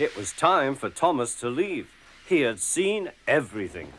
It was time for Thomas to leave. He had seen everything.